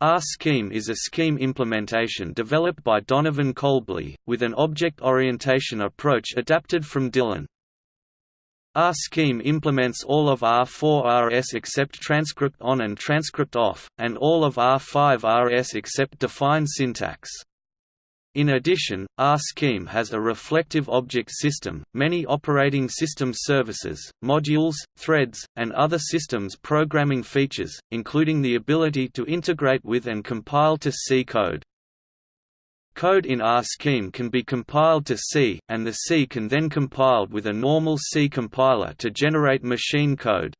R-Scheme is a scheme implementation developed by Donovan Kolbly, with an object orientation approach adapted from Dylan. R-Scheme implements all of R4-RS except transcript on and transcript off, and all of R5-RS except define syntax. In addition, R-Scheme has a reflective object system, many operating system services, modules, threads, and other systems programming features, including the ability to integrate with and compile to C code. Code in R-Scheme can be compiled to C, and the C can then compiled with a normal C compiler to generate machine code.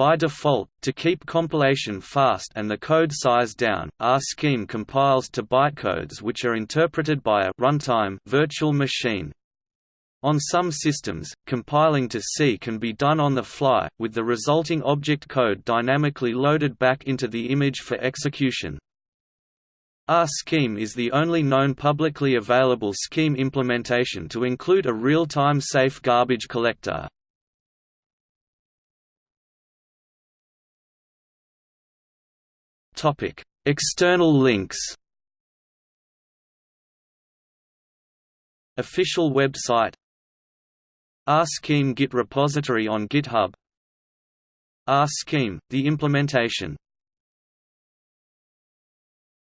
By default, to keep compilation fast and the code size down, R-Scheme compiles to bytecodes which are interpreted by a runtime virtual machine. On some systems, compiling to C can be done on the fly, with the resulting object code dynamically loaded back into the image for execution. R-Scheme is the only known publicly available scheme implementation to include a real-time safe garbage collector. External links. Official website R-Scheme Git repository on GitHub R-Scheme, the implementation